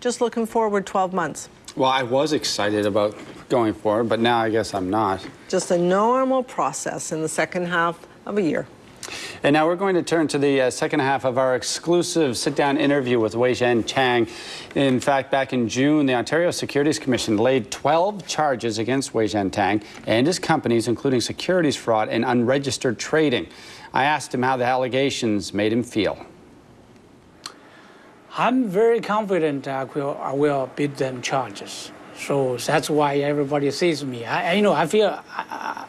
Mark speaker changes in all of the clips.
Speaker 1: Just looking forward 12 months.
Speaker 2: Well, I was excited about going forward, but now I guess I'm not.
Speaker 1: Just a normal process in the second half of a year.
Speaker 2: And now we're going to turn to the uh, second half of our exclusive sit-down interview with Weizhen Tang. In fact, back in June, the Ontario Securities Commission laid 12 charges against Weizhen Tang and his companies, including securities fraud and unregistered trading. I asked him how the allegations made him feel.
Speaker 3: I'm very confident I will, I will beat them charges. So that's why everybody sees me. I, you know, I feel. I,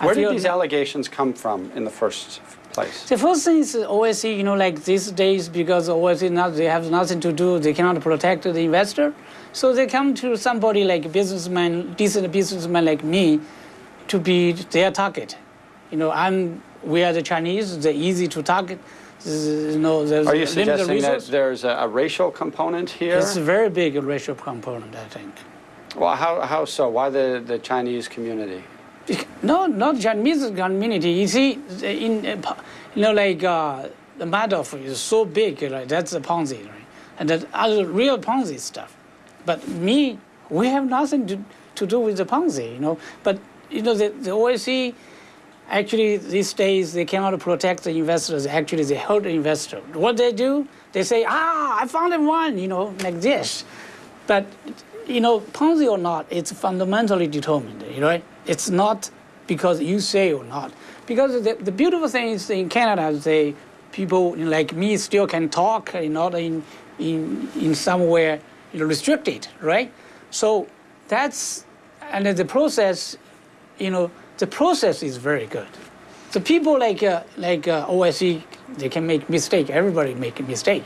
Speaker 2: I Where feel did these allegations come from in the first place?
Speaker 3: The first thing is OSC, you know, like these days, because OSC, not, they have nothing to do, they cannot protect the investor. So they come to somebody like a businessman, decent businessman like me, to be their target. You know, I'm, we are the Chinese, they're easy to target you know, there's
Speaker 2: Are you suggesting that there's a, a, racial component here?
Speaker 3: It's a very big racial component, I think.
Speaker 2: Well, how, how so? Why the, the Chinese community?
Speaker 3: No, not Chinese community. You see, in you know, like uh, the Madoff is so big, right? That's a Ponzi, right? And that other real Ponzi stuff. But me, we have nothing to, to do with the Ponzi, you know. But you know, the, the OSC Actually, these days, they cannot protect the investors. Actually, they hurt the investor. What they do, they say, ah, I found one, you know, like this. But, you know, Ponzi or not, it's fundamentally determined, you know? It's not because you say or not. Because the, the beautiful thing is in Canada, they, people like me still can talk, not in, in, in somewhere you know, restricted, right? So that's, and the process, you know, the process is very good. The people like uh, like uh, OSC, they can make mistake. Everybody make a mistake.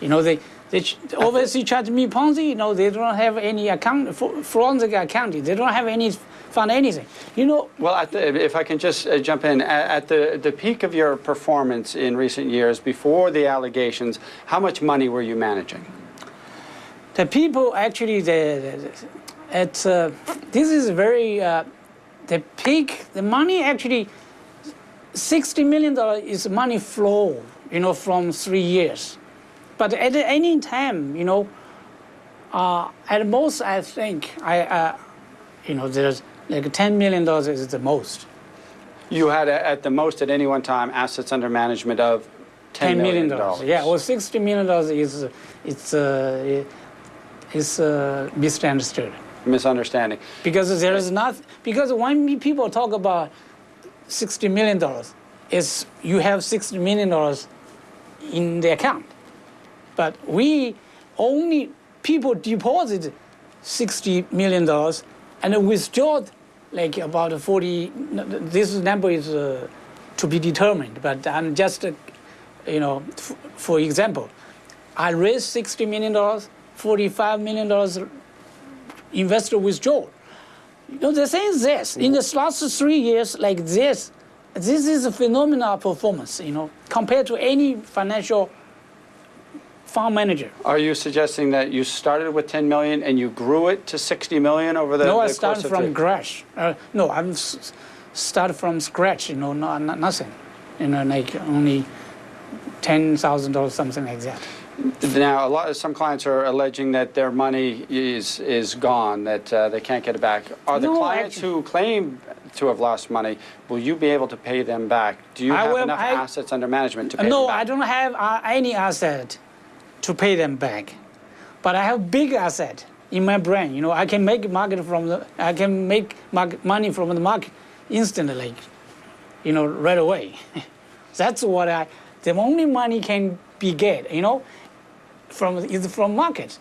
Speaker 3: You know, they they OSC charge me Ponzi. You know, they don't have any account forensic accounting. They don't have any found anything. You know.
Speaker 2: Well, the, if I can just uh, jump in, at, at the the peak of your performance in recent years, before the allegations, how much money were you managing?
Speaker 3: The people actually, the, the it's uh, this is very uh, the peak, the money actually, $60 million is money flow, you know, from three years. But at any time, you know, uh, at most, I think, I, uh, you know, there's like $10 million is the most.
Speaker 2: You had, at the most at any one time, assets under management of $10 million.
Speaker 3: dollars. Yeah, well, $60 million is, it's, uh, it's uh, misunderstood
Speaker 2: misunderstanding.
Speaker 3: Because there is not, because when people talk about $60 million, is you have $60 million in the account. But we only, people deposit $60 million and withdraw like about 40, this number is uh, to be determined, but I'm just, uh, you know, for example, I raised $60 million, $45 million investor withdrawal. You know, the thing is this, in the last three years like this, this is a phenomenal performance, you know, compared to any financial fund manager.
Speaker 2: Are you suggesting that you started with 10 million and you grew it to 60 million over the
Speaker 3: No,
Speaker 2: the
Speaker 3: I started from scratch. Uh, no, I'm started from scratch, you know, no, nothing. You know, like only $10,000 or something like that.
Speaker 2: Now, a lot of some clients are alleging that their money is is gone, that uh, they can't get it back. Are the no, clients actually, who claim to have lost money, will you be able to pay them back? Do you I have will, enough I, assets under management to pay
Speaker 3: no,
Speaker 2: them back?
Speaker 3: No, I don't have uh, any asset to pay them back, but I have big asset in my brain. You know, I can make market from the, I can make money from the market instantly, you know, right away. That's what I. The only money can be get. You know, from is from market.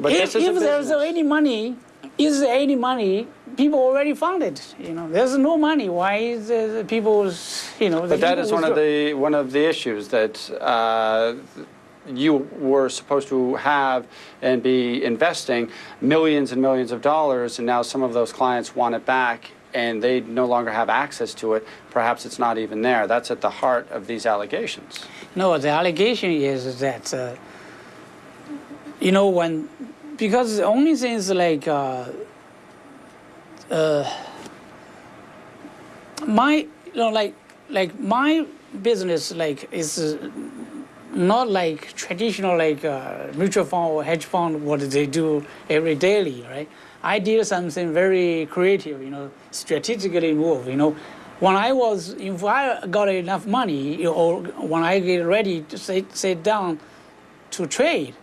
Speaker 3: But if, if there's any money, is there any money? People already found it. You know, there's no money. Why is the people, you know?
Speaker 2: But that is one of the one of the issues that. Uh, you were supposed to have and be investing millions and millions of dollars, and now some of those clients want it back and they no longer have access to it. Perhaps it's not even there. That's at the heart of these allegations.
Speaker 3: No, the allegation is that, uh, you know, when, because the only thing is like, uh, uh, my, you know, like, like my business, like, is not like traditional like uh, mutual fund or hedge fund what they do every daily, right? I did something very creative, you know, strategically move. You know, when I was if I got enough money or when I get ready to sit sit down to trade,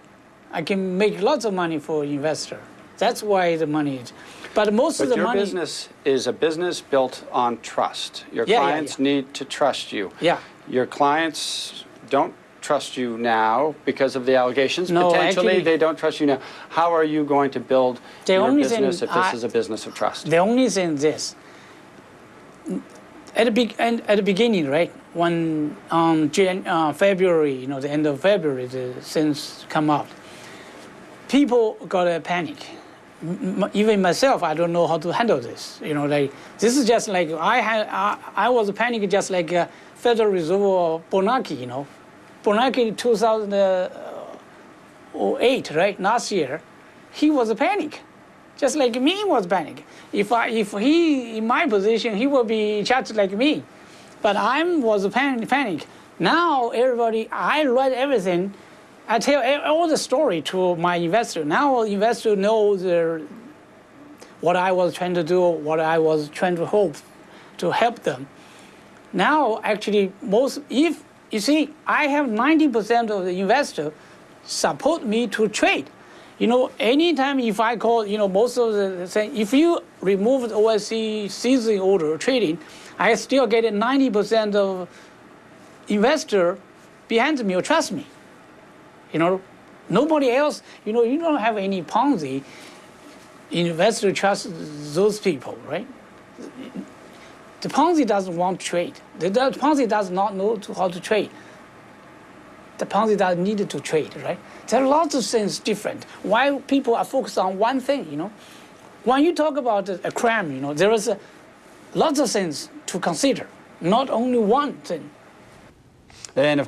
Speaker 3: I can make lots of money for investor. That's why the money is. But most of the
Speaker 2: your
Speaker 3: money,
Speaker 2: business is a business built on trust. Your
Speaker 3: Yeah, yeah,
Speaker 2: clients
Speaker 3: yeah.
Speaker 2: need to trust you.
Speaker 3: Yeah.
Speaker 2: Your clients don't trust you now because of the allegations.
Speaker 3: No,
Speaker 2: Potentially,
Speaker 3: actually-
Speaker 2: they don't trust you now. How are you going to build
Speaker 3: The
Speaker 2: your business if this
Speaker 3: I-
Speaker 2: is a business of trust?
Speaker 3: The only thing is this. At the, be- and at the beginning, right, when um, Jan- uh, February, you know, the end of February, the things come out, people got a panic. M- m- even myself, I don't know how to handle this. You know, like this is just like I had, I, I was panicking just like uh, Federal Reserve or Bernanke, you know, Bernanke in 2008, right, last year, he was a panic just like me was panic. If I, if he in my position, he would be just like me. But I was a panic. panic. Now everybody, I read everything. I tell all the story to my investor. Now investor knows the, what I was trying to do, what I was trying to hope to help them. Now actually most if you see I have 90% of the investor support me to trade. You know, anytime if I call, you know, most of the saying, if you remove the OSC season order trading, I still get 90% of investor behind me or trust me. You know, nobody else, you know, you don't have any Ponzi investor trust those people, right? The Ponzi doesn't want to trade. The, the Ponzi does not know to, how to trade. The Ponzi does need to trade, right? There are lots of things different. Why people are focused on one thing, you know? When you talk about a crime, you know, there is a, lots of things to consider, not only one thing.
Speaker 2: And of